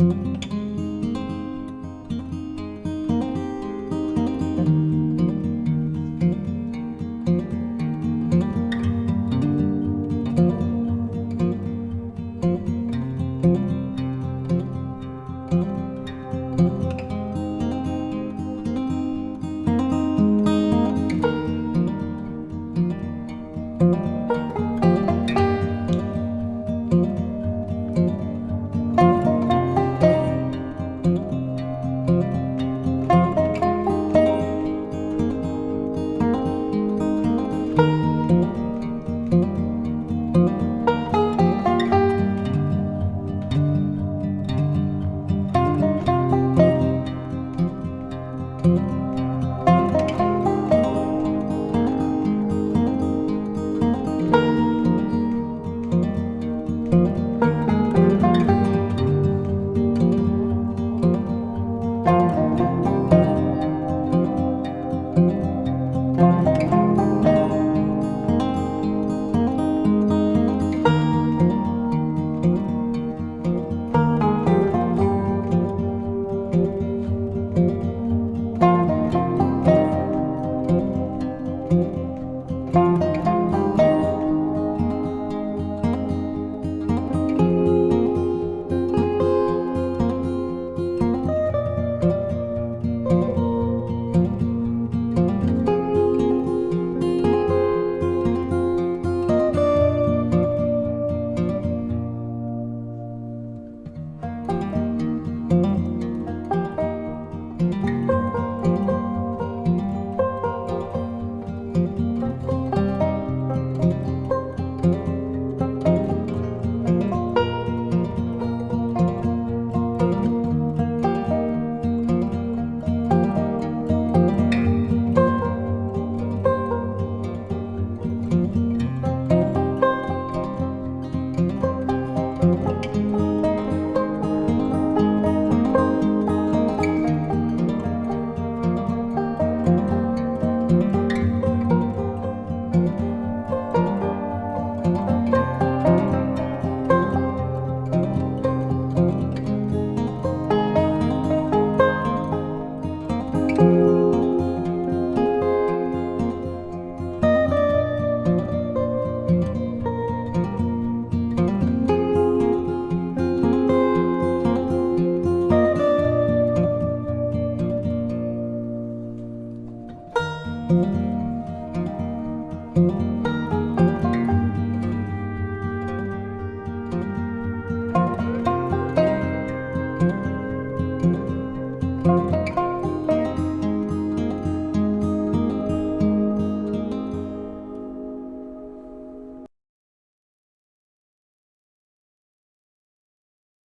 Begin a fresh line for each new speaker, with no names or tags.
Música Música